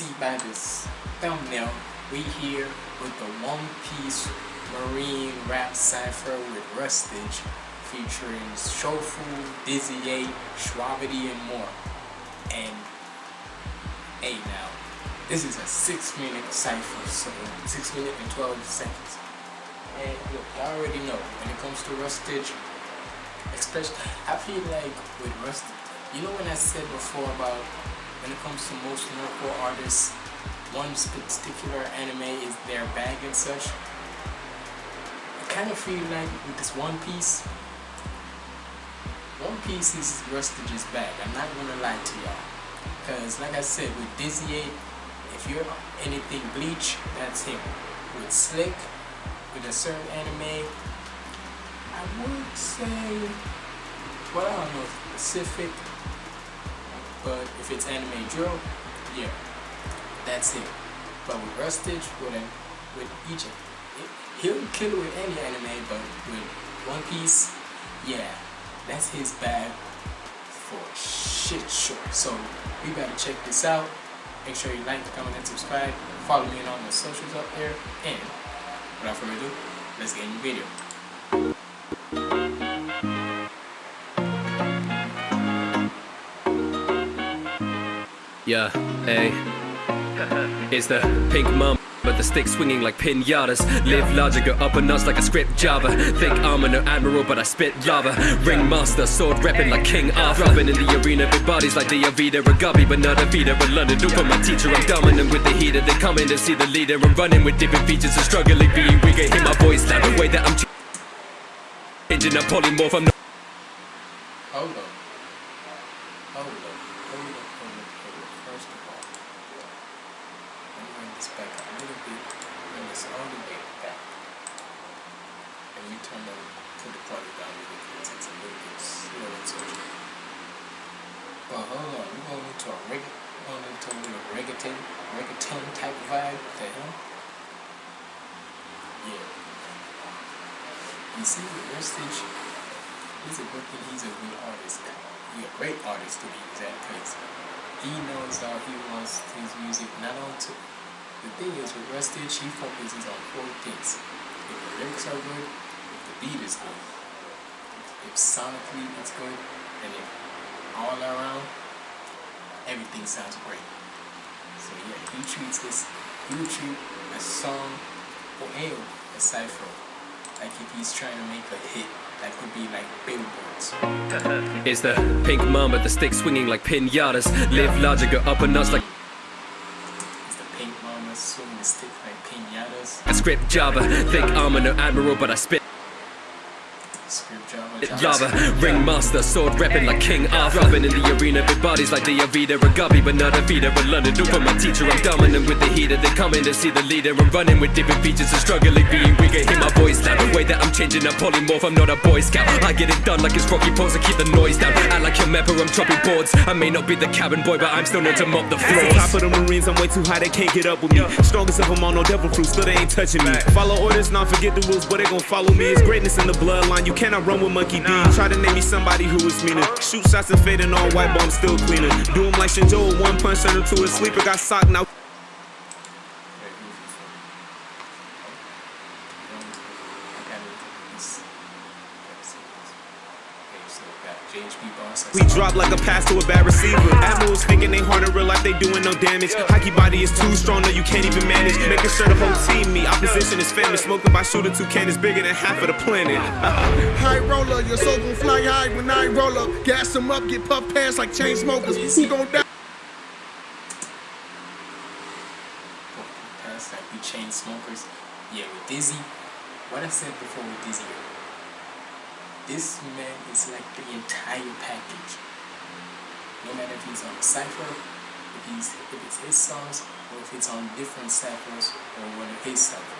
see by this thumbnail, we here with the One Piece Marine rap cipher with Rustage featuring Shofu, Dizzy 8, Shwabadi, and more. And hey now, this is a 6 minute cipher, so 6 minutes and 12 seconds. And look, I already know when it comes to Rustage, especially, I feel like with Rustage, you know when I said before about when it comes to most local artists, one particular anime is their bag and such. I kind of feel like with this One Piece, One Piece is Rustage's bag. I'm not gonna lie to y'all, because like I said, with Dizzy 8, if you're anything Bleach, that's him. With Slick, with a certain anime, I would say, well, I don't know specific, but if it's anime drill, yeah that's it. But with Rustage, with a, with each, he'll kill it with any anime, but with One Piece, yeah, that's his bag for shit sure. So we gotta check this out. Make sure you like, comment, and subscribe. Follow me on all the socials up there. And without further ado, let's get in the video. Yeah, hey. It's the pink mom. But the stick swinging like pinatas. Live larger, go up a notch like a script Java. Thick armor, no admiral, but I spit lava. Ringmaster, sword repping like King Arthur. Throbbing in the arena, big bodies like the Avida Ragabi But not Avida, but London. Do for my teacher, I'm dominant with the heater. They come in to see the leader. I'm running with different features and struggling. Being weaker Hear my voice loud, the way that I'm changing. Up polymorph, I'm not Hold on. Hold on. Hold on. Hold on. Hold on. First of all, let me bring this back a little bit. Bring this all the way back. And we turn the put the quality down a little bit. It's a little bit slow and such. But hold on, we're going into a reggae, we're going into a little reggaeton, reggaeton type vibe. What the hell? Yeah. You see he's a good he's a good artist. He's a great artist to be exact because he knows how he wants his music not on to the thing is with Rustage he focuses on four things. If the lyrics are good, if the beat is good, if sonically it's good, and if all around everything sounds great. So yeah, he treats this he treat a song or a cipher like if he's trying to make a hit that could be like billboards. It's the pink mama, the stick swinging like pinatas Live larger, go up a notch like It's the pink mama swinging the stick like pinatas. a script Java Thick armor, no admiral, but I spit. Lava Ringmaster, sword repping like King Arthur. Throbbing in the arena, big bodies like the Avida Ragabi But not Avida, but London Do for my teacher, I'm dominant with the heater. They come in to see the leader. I'm running with different features and struggling being weaker. Hear my voice loud, the way that I'm changing up polymorph I'm not a boy scout, I get it done like it's Rocky Pose I keep the noise down. I like your mapper, I'm chopping boards. I may not be the cabin boy, but I'm still known to mop the At the top of the Marines, I'm way too high, they can't get up with me. Strongest of them all, no devil fruit, still they ain't touching me. Follow orders, not forget the rules, but they gon' follow me. It's greatness in the bloodline, you cannot run with Monkey D. Try to name me somebody who is meaner. Shoot shots and fading on white, but I'm still cleaner. Do 'em like Shinjo, one punch turned him to a sleeper, got socked now. We drop like a pass to a bad receiver. Admirals thinking they hard in real life, they doing no damage. Hockey body is too strong, no, you can't even manage. Making sure the whole team me. Opposition is famous. Smoking by shooter two cannons bigger than half of the planet. High roller, your soul gon' fly high when I roll up. Gas them up, get puff pants like chain smokers. Who gon' die? Past that, we chain smokers. Yeah, with Dizzy, what I said before with Dizzy, this man is like the entire package. No matter if he's on a cipher, if he's if it's his songs, or if it's on different ciphers or of his ciphers.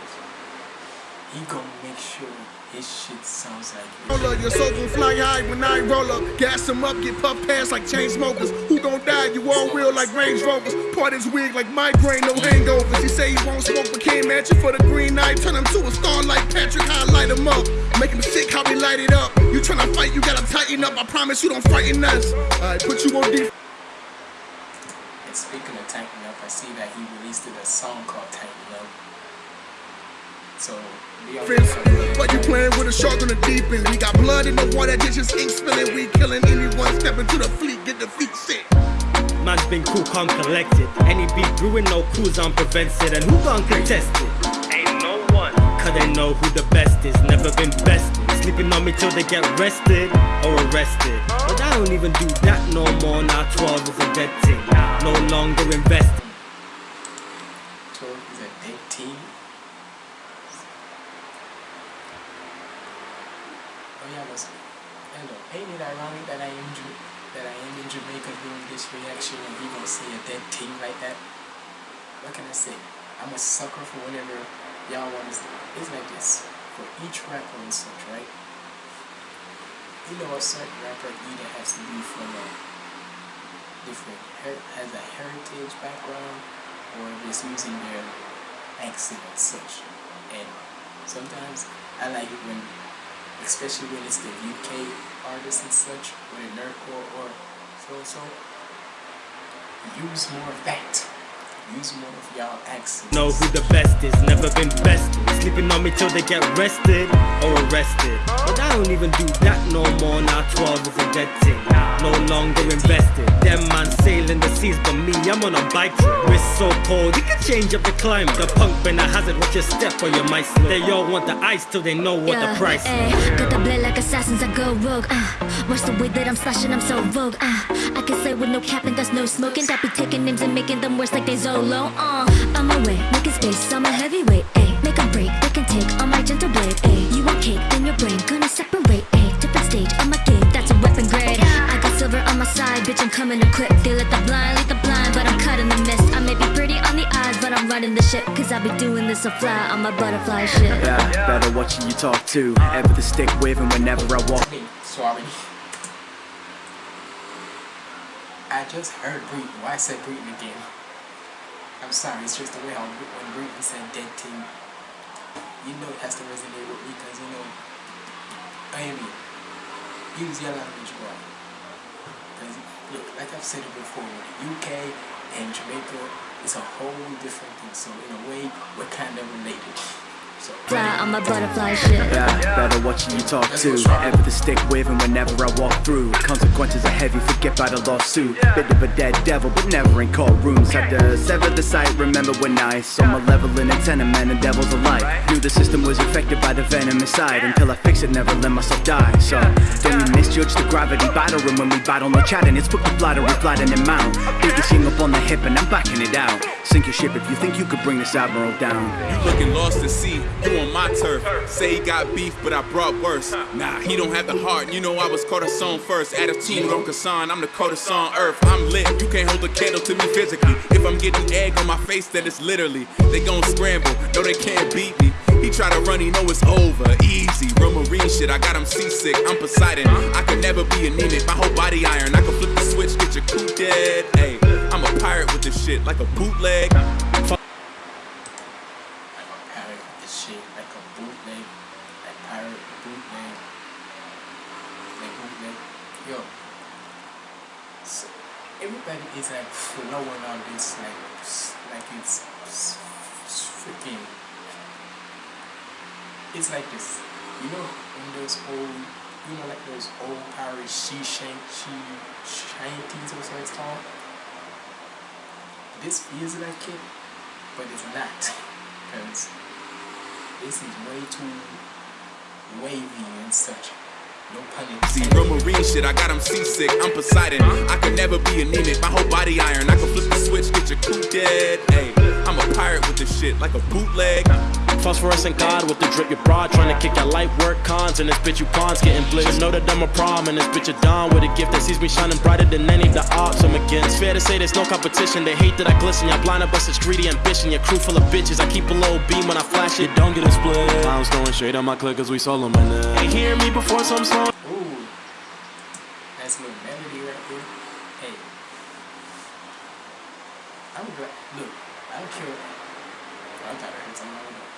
He gonna make sure his shit sounds like Roller, your soul gon' fly high when I roll up. Gas 'em up, get puff past like chain smokers. Who gon' die? You all real like Range Rovers. Part his wig like migraine, no hangovers. He say he won't smoke, but came at you for the green light. Turn him to a star like Patrick, highlight him up. Make him sick, how we light it up. You tryna fight, you gotta tighten up. I promise you don't frighten us. Alright, put you on defense. And speaking of tightening Up, I see that he released a song called Tighten Up. So, be on the lookout. But you playing with a shark on the deep end. We got blood in the water, just just ink spilling. We killing anyone stepping to the fleet, get the feet sick. Man's been cool, calm, collected. Any beef brewing, no crews on prevented. And who gon' contest it? Ain't no one. Cause they know who the best is, never been bested. Sleeping on me till they get rested or arrested. But I don't even do that no more. Now 12 is a dead thing. No longer invested. 12 is a dead team. Oh yeah, but hello. Ain't it ironic that I am Ju- that I am in Jamaica doing this reaction and we gonna see a dead team like that? What can I say? I'm a sucker for whatever y'all want to say. It's like this. For each rapper and such, right? Certain rapper either has to be from a different has a heritage background or just using their accent and such. And sometimes I like it when, especially when it's the UK artists and such, whether nerdcore or so and so, use more of that. Use more of y'all accents. Know who the best is, never been bested. Sleeping on me till they get rested or arrested. But I don't even do that no more. Now 12 is a dead thing. No longer invested. Them man sailing the seas, but me, I'm on a bike trip. Wrist so cold, you can change up the climate. The punk been a hazard, watch your step or you might slip. They all want the ice till they know what the price is. ayy. Got the blade like assassins, I go rogue. Uh. Watch the way that I'm slashing, I'm so vogue. Uh. I can say with no capping, there's no smoking. That be taking names and making them worse like they Zoro. Uh. I'm away, making space, I'm a heavyweight. Ayy. Make a break, they can take on my gentle blade. Ayy. You want cake, then your brain gonna separate. Ayy. Different stage on my game, that's a weapon grade. I got silver on my side, bitch, I'm coming equipped. They let the blind lead the blind, but I'm cutting the mist. I may be pretty on the eyes, but I'm running the ship. Cause I be doing this a fly on my butterfly shit. Yeah, better watch who you talk to. Ever the stick with, and whenever I walk. Hey, sorry. I just heard Breeden. Why I said Breeden again? I'm sorry, it's just the way how when Breeden said dead team, you know it has to resonate with me because you know, I mean, was your language boy. Because look, like I've said it before, the UK and Jamaica is a whole different thing. So in a way, we're kind of related. So Fly on my butterfly shit. Yeah, better watch who you talk to. Ever the stick with, and whenever I walk through. Consequences are heavy, forget by the lawsuit. Bit of a dead devil, but never in courtrooms. Had to sever the sight, remember when I saw my level in a tenement and devils alike. Knew the system was infected by the venom inside. Until I fix it, never let myself die. So, don't you misjudge the gravity battering when we battle, no chatting. It's put the bladder, we flatten him out. Biggest thing up on the hip, and I'm backing it out. Sink your ship if you think you could bring this admiral down. You looking lost at sea, you on my turf. Say he got beef, but I brought worse. Nah, he don't have the heart. You know I was caught a song first. Add a team on Kasan, I'm the coldest on earth. I'm lit, you can't hold a candle to me physically. If I'm getting egg on my face, then it's literally. They gon' scramble, no they can't beat me. He try to run, he know it's over. Easy, real marine shit, I got him seasick. I'm Poseidon, I could never be anemic. My whole body iron, I can flip the switch, get your crew dead. Hey, I'm a pirate with this shit, like a bootleg. Fuck like a pirate with this shit, like a bootleg, like pirate bootleg, like bootleg. Yo, so everybody is like flowing on this like s- like it's s- s- freaking. It's like this, you know, when those old, you know, like those old pirate she shank she shanties or so it's called. This feels like it, but it's not because this is way too wavy and such. No See, real marine shit, I got him seasick. I'm Poseidon. I could never be anemic. My whole body iron. I can flip the switch, get your crew dead. Hey, I'm a pirate with this shit like a bootleg. Phosphorescent God with the drip, your broad trying to kick your light work cons, and this bitch you pawns getting blitzed. Know that I'm a prom, and this bitch a dawn with a gift that sees me shining brighter than any of the odds I'm against. Fair to say there's no competition, they hate that I glisten. Y'all blind up, but such greedy ambition. Your crew full of bitches, I keep a low beam when I flash it, don't get a split. I'm throwing shade on my click cause we solo man. Ain't hear me before, so I'm slow. Ooh. Nice little melody right there. Hey. I'm glad. Look, I don't care. I thought I heard something. I don't know.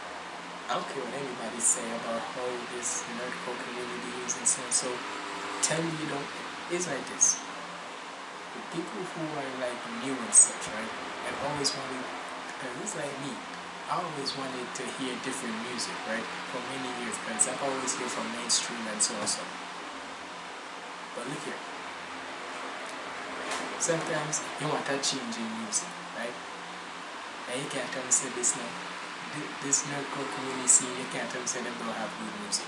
I don't care what anybody say about how this nerdcore community is and so and so. Tell me you don't. It's like this. The people who are like new and such, right? And always wanted, because it's like me. I always wanted to hear different music, right? For many years, because I've always heard from mainstream and so on so. But look here. Sometimes you want that change in music, right? And you can't tell me say this now. Thi- This nerdcore community scene, you can't tell me don't have good music.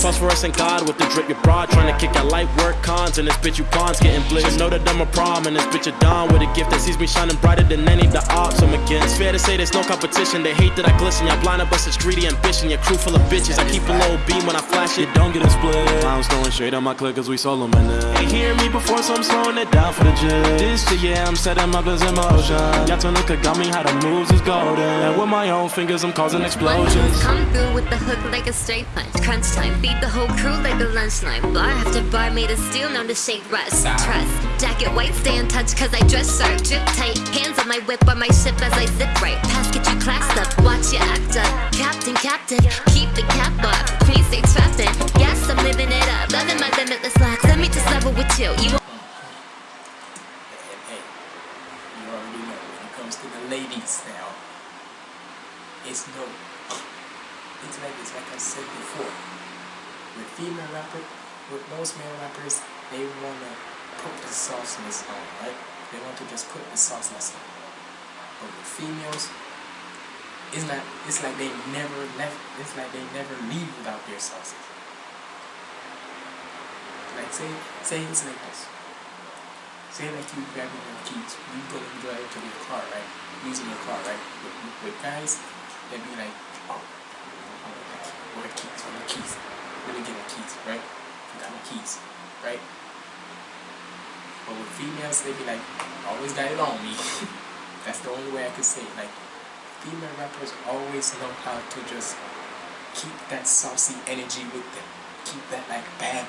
Phosphorescent God with the drip, your broad trying to kick your light work cons, and this bitch you pawns getting blitzed. Just know that I'm a prom, and this bitch a dawn with a gift that sees me shining brighter than any of the odds I'm against. it's Fair to say there's no competition, they hate that I glisten. Y'all blind up, but it's greedy ambition. Your crew full of bitches, I keep a low beam when I flash it, don't get a split. I'm throwing shade on my click cause we solo man. Ain't hear me before, so I'm slowing it down for the gym. This year I'm setting my guns in motion. Y'all at got me how the moves is golden. And with my own fingers, I'm causing explosions. Come through with the hook like a straight punch. Crunch time, feed the whole crew like a lunchline. Bar after bar made of steel, known to shake rust. Trust. Jacket white, stay in touch cause I dress sharp. Drip tight, hands on my whip on my ship as I zip right. Pass get you classed up, watch your act up. Captain, captain, keep the cap up. Queen stay trapped in. Yes, I'm living it up. Loving my limitless lax. Let me just level with you. You to the ladies hey, you already know when it comes to the ladies now, it's no. It's like it's like I said before. With female rappers, with most male rappers, they wanna put the sauciness on, right? They want to just put the sauciness on. But with females, it's not. It's like they never left. It's like they never leave without their sauces. Like say, say it's like this. Say like you grabbing your keys, you go and drive to your car, right? Using your car, right? With- with guys, they'd be like, oh, oh, what are keys? What are keys? Let me get my keys, right? I got my keys, right? But with females, they'd be like, always got it on me. That's the only way I could say it. Like, female rappers always know how to just keep that saucy energy with them. Keep that like bad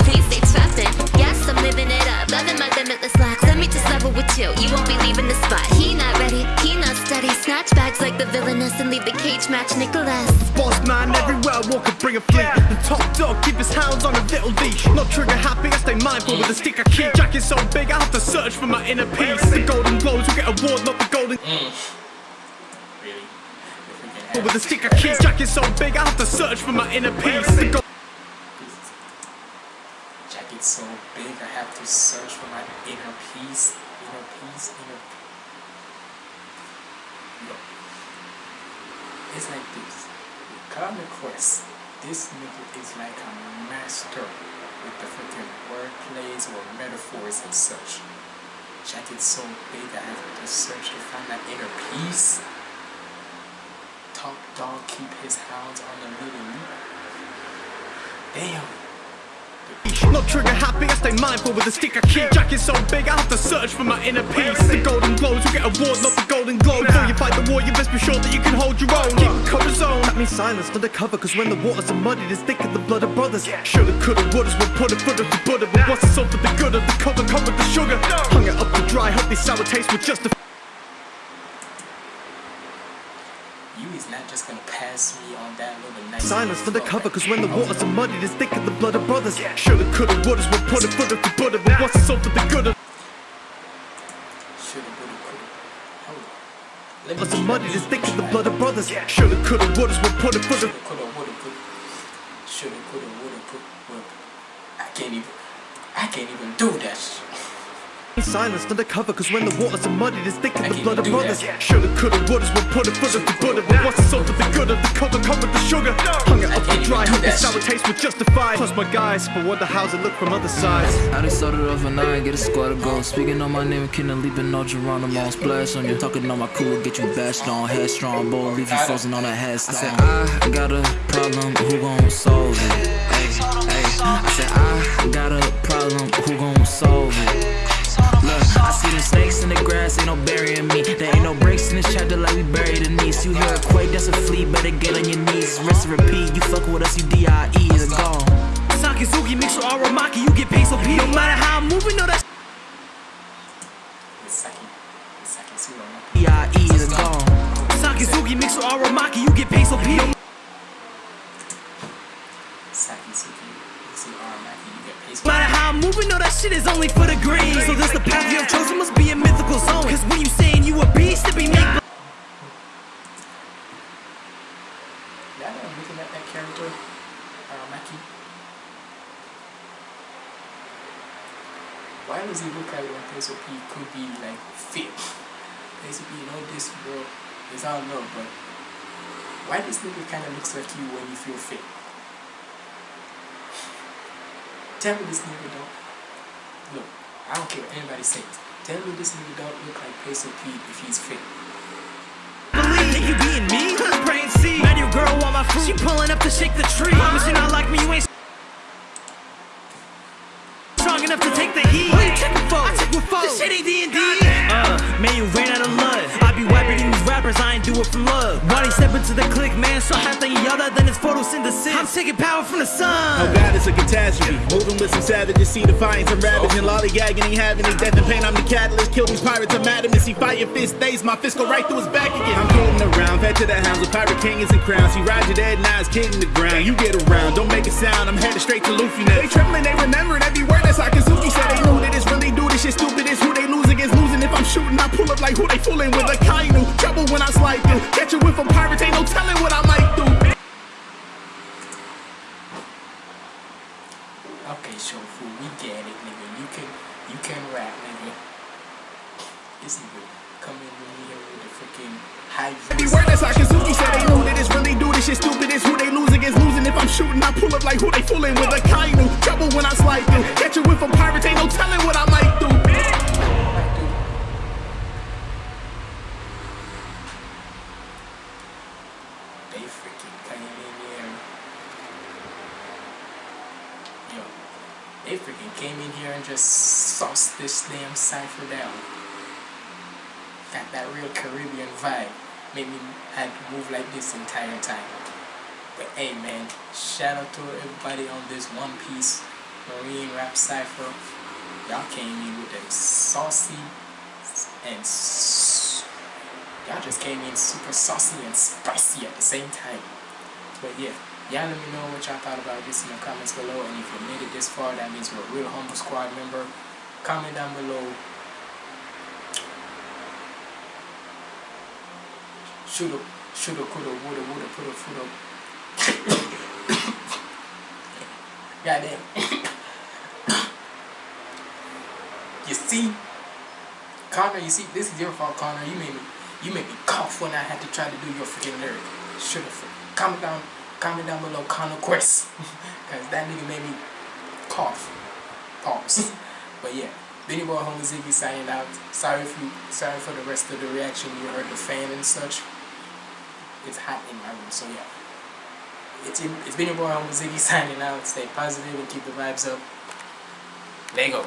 Please stay trapped in. Yes, I'm living it up. Loving my limitless lax. Let me just level with you. You won't be leaving the spot. He not ready, he not steady. Snatch bags like the villainess and leave the cage match Nicholas. Boss man, everywhere I walk, I bring a fleet. The top dog, keep his hounds on a little leash. Not trigger happy, I stay mindful with the stick I keep. Jacket so big, I have to search for my inner peace. The golden globes will get award, not the golden. Mm. Really? If we can But have with the stick I keep, jacket so big, I have to search for my inner peace. Jacket so big, I have to search for my inner peace. Inner peace, inner. Look, it's like this. Connor Quest, this nigga is like a master with the freaking wordplays or metaphors and such. Jacket so big, I have to search to find that inner peace. Top dog keep his hounds on the loop. Damn. Not trigger happy, I stay mindful with the stick I keep. Jacket so big, I have to search for my inner peace. The golden globes will get award, not the golden globe. Before you fight the war, you best be sure that you can hold your own. Keep the cover zone. That means silence, not the cover, cause when the waters are muddied, it's thick in the blood of brothers. Shoulda, coulda, wouldas, put a foot of the Buddha. But what's this all for the good of the cover, cover the sugar? Hung it up to dry, hope these sour tastes will justify. You is not just gonna pass me on that little nice Silence for the cover, cause when the waters are muddied, it's thick in the blood of brothers. Shoulda, coulda, wouldas, we'll put a foot of the Buddha. But what's this all for the good of Shoulda, woulda, coulda. Hold on. Let me get muddied that is thick in the blood of brothers. Shoulda, coulda, wouldas, we'll put a foot of Shoulda, coulda, woulda, coulda. Shoulda, coulda, woulda, coulda. Well, I can't even. I can't even do that. shit. Silenced undercover, cause when the waters are muddy, there's thick in the blood of do that. brothers. Shoulda, coulda, wouldas, we'll put it, put it, put it. But what's the salt of the good of the color covered the sugar? Hung it I up can't dry, even hope the sour taste was justified. Plus my guys, but wonder how's it look from other sides. I done started off and I get a squad of goals. Speaking on my name, can and Kenan leaving no Geronimo. Splash on you, talking on my cool, get you bashed on. Headstrong, bold, leave you frozen on a headstone. I said, I got a problem, who gon' solve it? Ay, ay. I said, I got a problem, who gon' solve it? Look, see the snakes in the grass, ain't no burying me. There ain't no breaks in this chapter like we buried a niece. You hear a quake, that's a flea, better get on your knees. Rest and repeat, you fuck with us, you D.I.E. is gone. Sakazuki mixed with Aramaki, you get paid so P. No matter how I'm moving, no that It's Saki. It's D.I.E. is gone. Sakazuki mixed with Aramaki, you get paid so P. shit is only for the green. So this the path you have chosen must be a mythical zone. Cause when you saying you a beast, it be make Yeah, I'm looking at that character, uh, Aramaki. Why does he look like when Peso P could be like fit? Peso P, you know this bro, it's all love, but why this nigga kinda looks like you when you feel fit? Tell me this nigga don't look, I don't care what anybody says. Tell me this nigga don't look like Peso P if he's fit. believe. You being me? Brain C. Met your girl on my fruit. She pulling up to shake the tree. Promise you not like me, you ain't strong enough to take the heat. What you checking for? I check with foes. This shit ain't D&D. Uh, man, you ran rappers, I ain't do it for love. Why they step into the click, man? So half than other than it's photosynthesis. I'm taking power from the sun. Oh God, it's a catastrophe. Moving with some savages, see defiance and ravaging, lollygagging, ain't having any death and pain. I'm the catalyst. Kill these pirates of madness. See fire fist days, my fist go right through his back again. I'm floating around, fed to the hounds with pirate kings and crowns. See Roger dead, it's kidding the ground. You get around, don't make a sound. I'm headed straight to Luffy now. They trembling, they remembering every word that Sakazuki said. They knew that it's really do this shit stupid. It's who they lose against losing. If I'm shooting, I pull up like who they fooling with Akainu. Trouble when I slide through. Catch you with a pirate, ain't no telling what I might do. Okay, Shofu, we get it, nigga. You can you can rap, nigga. This nigga coming in here with the freaking high Every word that Sakazuki said, they knew that it's really do this shit stupid. It's who they lose against losing. If I'm shooting, I pull up like who they fooling with a kainu. Trouble when I slide through. Catch you with a pirate, ain't no telling what I might do. They freaking came in here. Yo, they freaking came in here and just sauced this damn cipher down. Got that real Caribbean vibe. Made me had to move like this entire time. But hey man, shout out to everybody on this One Piece Marine Rap Cipher. Y'all came in with them saucy and y'all just came in super saucy and spicy at the same time. But yeah, y'all let me know what y'all thought about this in the comments below. And if you made it this far, that means you're a real humble squad member. Comment down below. Shoulda, shoulda, coulda, woulda, woulda, coulda, shoulda. Goddamn. you see, Connor, you see, this is your fault, Connor. You made me, you made me cough when I had to try to do your freaking lyric. Shoulda. Comment down, comment down below, Connor Quest, cause that nigga made me cough. Pause. but yeah, Benny Boy Homer Ziggy signing out. Sorry if you, sorry for the rest of the reaction. You heard the fan and such. It's hot in my room, so yeah. It's, it's been your boy Homer Ziggy signing out. Stay positive and keep the vibes up. Lego.